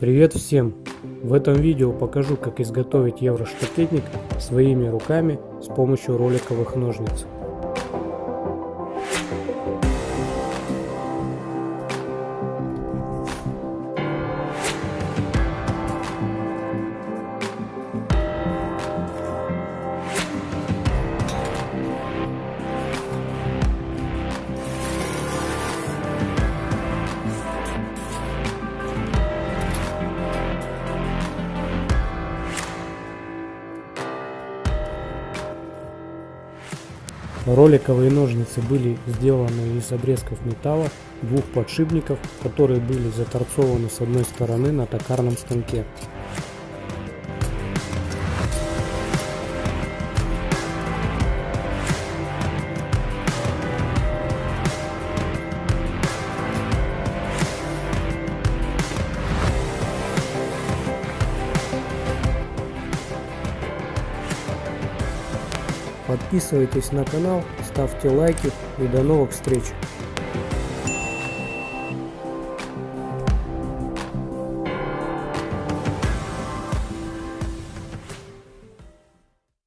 Привет всем! В этом видео покажу как изготовить евроштакетник своими руками с помощью роликовых ножниц. Роликовые ножницы были сделаны из обрезков металла двух подшипников, которые были заторцованы с одной стороны на токарном станке. Подписывайтесь на канал, ставьте лайки и до новых встреч!